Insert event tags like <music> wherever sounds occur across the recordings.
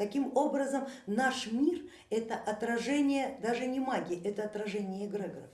Таким образом, наш мир это отражение даже не магии, это отражение эгрегоров.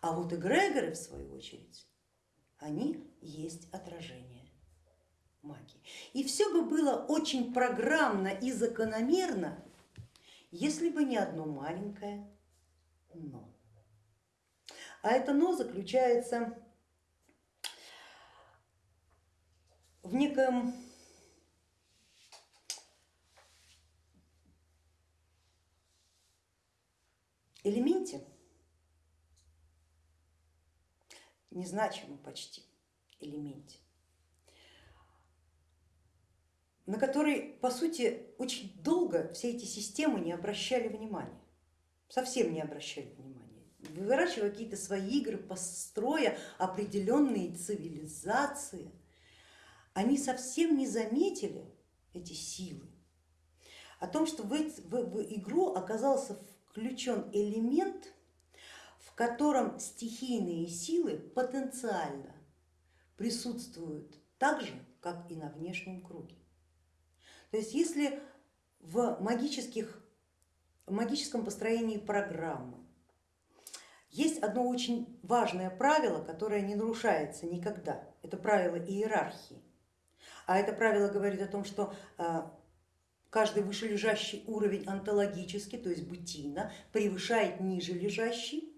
А вот эгрегоры, в свою очередь, они есть отражение магии. И все бы было очень программно и закономерно, если бы не одно маленькое но. А это но заключается в неком элементе, незначимом почти. Элементе, на который, по сути, очень долго все эти системы не обращали внимания, совсем не обращали внимания, выращивая какие-то свои игры, построя определенные цивилизации, они совсем не заметили эти силы, о том, что в, в, в игру оказался включен элемент, в котором стихийные силы потенциально присутствуют так же, как и на внешнем круге. То есть если в, магических, в магическом построении программы есть одно очень важное правило, которое не нарушается никогда, это правило иерархии. А это правило говорит о том, что а, каждый вышележащий уровень онтологически, то есть бытийно, превышает ниже лежащий.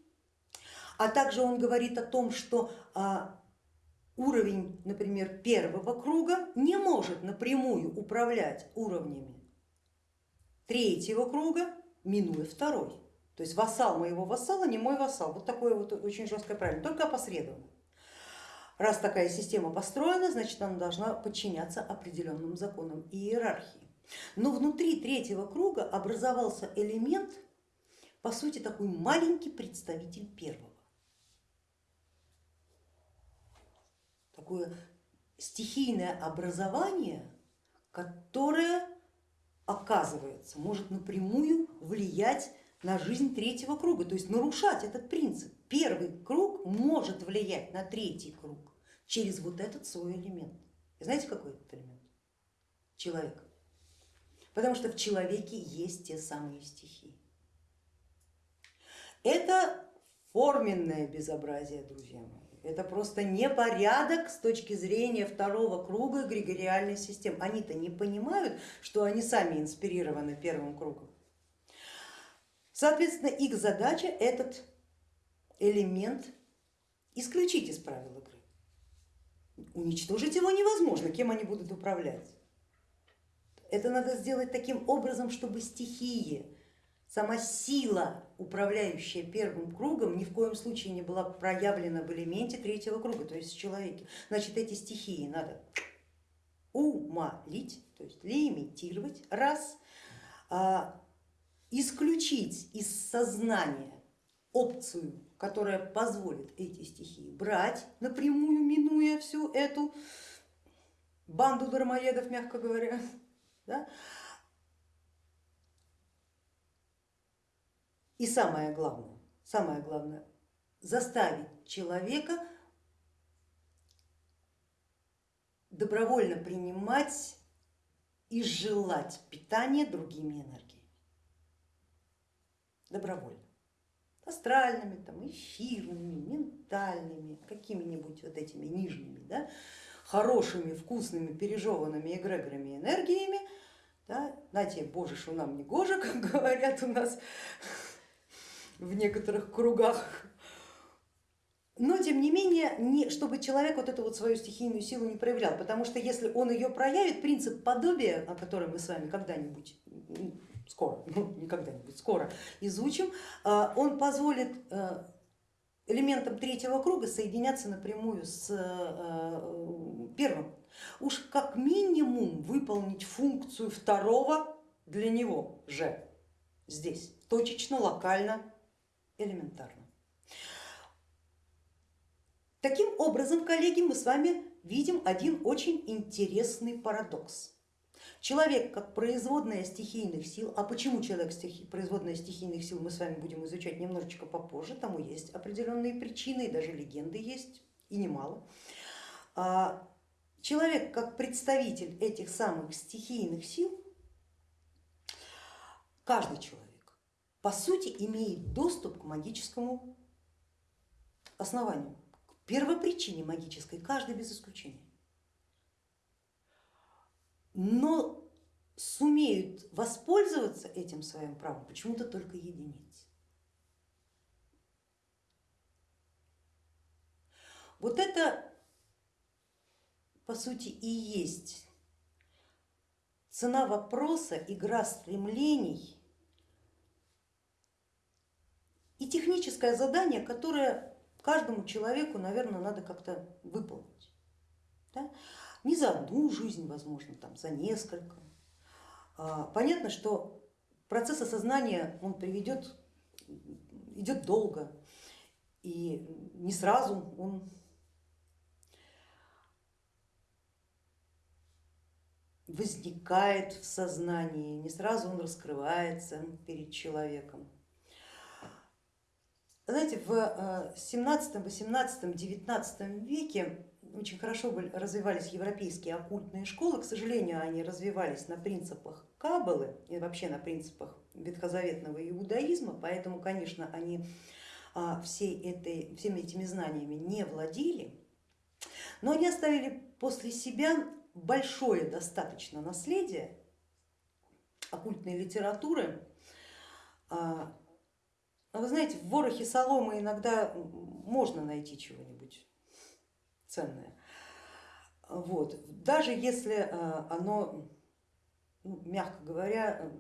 А также он говорит о том, что а, уровень, например, первого круга не может напрямую управлять уровнями третьего круга, минуя второй. То есть вассал моего вассала не мой вассал. Вот такое вот очень жесткое правило, только опосредованно. Раз такая система построена, значит она должна подчиняться определенным законам иерархии. Но внутри третьего круга образовался элемент, по сути такой маленький представитель первого. Такое стихийное образование, которое оказывается может напрямую влиять на жизнь третьего круга, то есть нарушать этот принцип. Первый круг может влиять на третий круг через вот этот свой элемент. И знаете, какой этот элемент? Человек потому что в человеке есть те самые стихии. Это форменное безобразие, друзья мои. Это просто непорядок с точки зрения второго круга эгрегориальной системы. Они-то не понимают, что они сами инспирированы первым кругом. Соответственно, их задача этот элемент исключить из правил игры. Уничтожить его невозможно, кем они будут управлять. Это надо сделать таким образом, чтобы стихии, сама сила, управляющая первым кругом, ни в коем случае не была проявлена в элементе третьего круга, то есть в человеке. Значит, эти стихии надо умолить, то есть лимитировать, раз, а, исключить из сознания опцию, которая позволит эти стихии брать напрямую, минуя всю эту банду дармоедов, мягко говоря, да? И самое главное, самое главное, заставить человека добровольно принимать и желать питание другими энергиями. Добровольно. Астральными, там, эфирными, ментальными, какими-нибудь вот этими нижними, да, хорошими, вкусными, пережеванными эгрегорами энергиями, да, знаете, боже, что нам не гоже, <laughs> как говорят у нас в некоторых кругах. Но тем не менее, не, чтобы человек вот эту вот свою стихийную силу не проявлял, потому что если он ее проявит, принцип подобия, о котором мы с вами когда-нибудь скоро, <laughs> ну не когда-нибудь, скоро изучим, а, он позволит э, элементам третьего круга соединяться напрямую с э, первым. Уж как минимум выполнить функцию второго для него же здесь, точечно, локально, элементарно. Таким образом, коллеги, мы с вами видим один очень интересный парадокс. Человек как производная стихийных сил, а почему человек стихи, производная стихийных сил мы с вами будем изучать немножечко попозже, тому есть определенные причины даже легенды есть и немало. А человек как представитель этих самых стихийных сил каждый человек по сути имеет доступ к магическому основанию, к первопричине магической, каждый без исключения. Но сумеют воспользоваться этим своим правом почему-то только единицы. Вот это по сути и есть цена вопроса, игра стремлений и техническое задание, которое каждому человеку, наверное, надо как-то выполнить. Да? Не за одну жизнь, возможно, там, за несколько. А, понятно, что процесс осознания он приведет, идет долго и не сразу он возникает в сознании, не сразу он раскрывается перед человеком. Знаете, в 17, 18, 19 веке очень хорошо развивались европейские оккультные школы, к сожалению, они развивались на принципах Каббалы и вообще на принципах ветхозаветного иудаизма, поэтому, конечно, они а, всей этой, всеми этими знаниями не владели, но они оставили после себя большое достаточно наследие оккультной литературы. А, вы знаете, в ворохе соломы иногда можно найти чего-нибудь ценное. Вот. Даже если а, оно, ну, мягко говоря,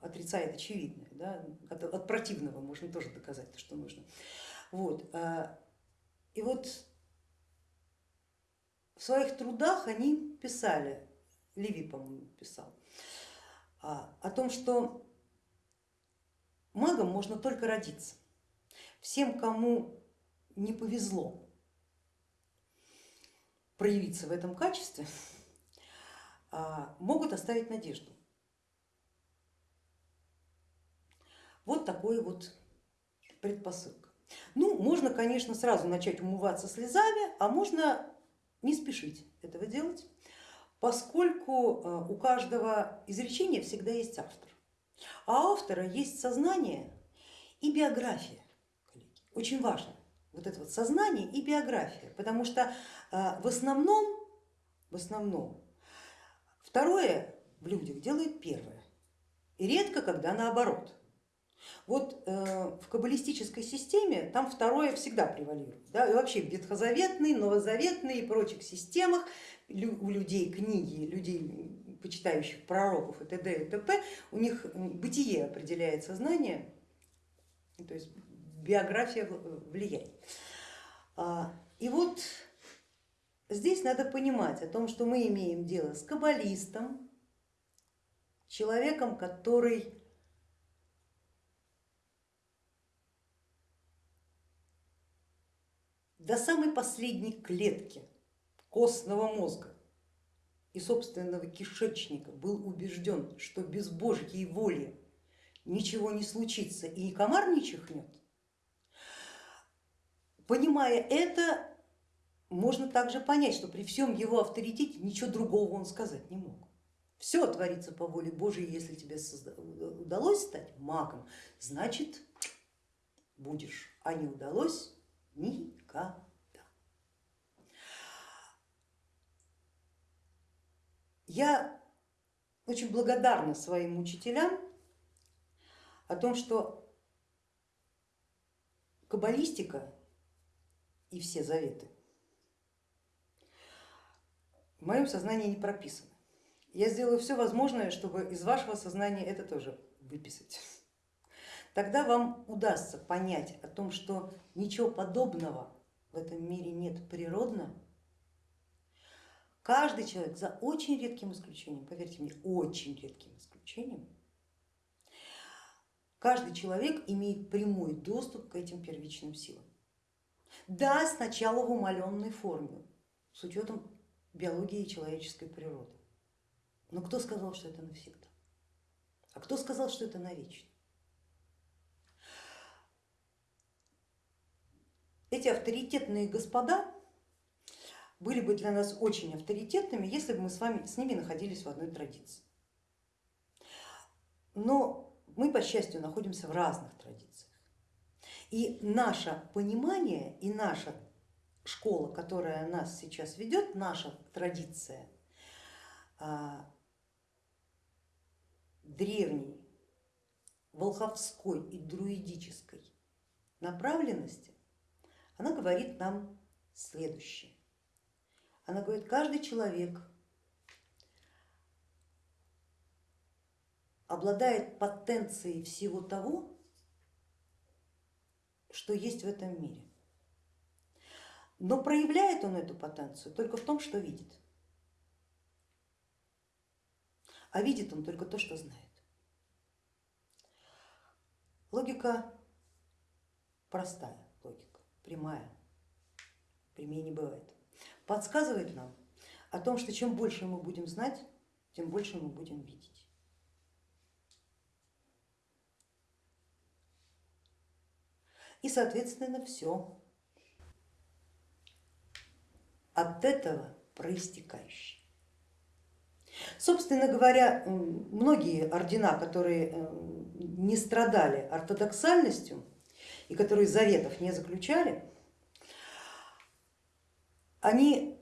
отрицает очевидное, да? от, от противного можно тоже доказать то, что нужно. Вот. А, и вот в своих трудах они писали, Леви, по-моему, писал, а, о том, что магом можно только родиться. Всем, кому не повезло проявиться в этом качестве, а, могут оставить надежду. Вот такой вот предпосылка. Ну, можно, конечно, сразу начать умываться слезами, а можно не спешить этого делать, поскольку э, у каждого изречения всегда есть автор. А автора есть сознание и биография. Коллеги. Очень важно вот это вот сознание и биография, потому что э, в основном, в основном второе в людях делает первое. И редко, когда наоборот. Вот э, в каббалистической системе там второе всегда превалирует. Да? И вообще в ветхозаветной, новозаветной и прочих системах у людей книги, людей, почитающих пророков и т.д. и т.п., у них бытие определяет сознание, то есть биография влияет. А, и вот здесь надо понимать о том, что мы имеем дело с каббалистом, человеком, который до самой последней клетки костного мозга и собственного кишечника был убежден, что без Божьей воли ничего не случится и комар не чихнет, понимая это, можно также понять, что при всем его авторитете ничего другого он сказать не мог. Все творится по воле Божьей, если тебе удалось стать магом, значит будешь, а не удалось, Никогда. Я очень благодарна своим учителям о том, что каббалистика и все заветы в моем сознании не прописаны. Я сделаю все возможное, чтобы из вашего сознания это тоже выписать тогда вам удастся понять о том, что ничего подобного в этом мире нет природно. Каждый человек, за очень редким исключением, поверьте мне, очень редким исключением, каждый человек имеет прямой доступ к этим первичным силам. Да, сначала в умаленной форме, с учетом биологии человеческой природы. Но кто сказал, что это навсегда? А кто сказал, что это навечно? эти авторитетные господа были бы для нас очень авторитетными, если бы мы с вами с ними находились в одной традиции. Но мы, по счастью, находимся в разных традициях. И наше понимание и наша школа, которая нас сейчас ведет, наша традиция а, древней, волховской и друидической направленности, она говорит нам следующее. Она говорит, каждый человек обладает потенцией всего того, что есть в этом мире. Но проявляет он эту потенцию только в том, что видит. А видит он только то, что знает. Логика простая, логика, прямая, прямее не бывает. Подсказывает нам о том, что чем больше мы будем знать, тем больше мы будем видеть. И соответственно все от этого проистекающее. Собственно говоря, многие ордена, которые э, не страдали ортодоксальностью и которые заветов не заключали, они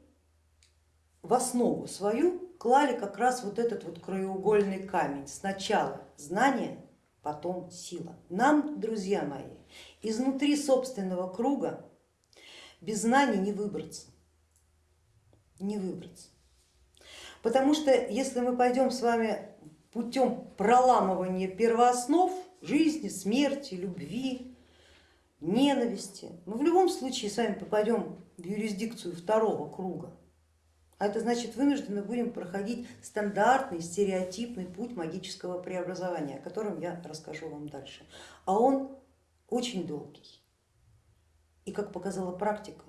в основу свою клали как раз вот этот вот краеугольный камень. Сначала знание, потом сила. Нам, друзья мои, изнутри собственного круга без знаний не выбраться, не выбраться. Потому что если мы пойдем с вами путем проламывания первооснов жизни, смерти, любви, ненависти, мы в любом случае с вами попадем в юрисдикцию второго круга. А это значит вынуждены будем проходить стандартный, стереотипный путь магического преобразования, о котором я расскажу вам дальше. А он очень долгий и, как показала практика,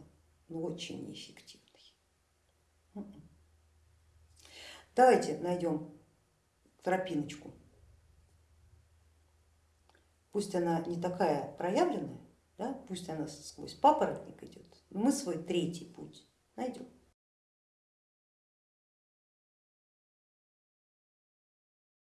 ну, очень неэффективный. Давайте найдем тропиночку. Пусть она не такая проявленная, да, пусть она сквозь папоротник идет, но мы свой третий путь найдем.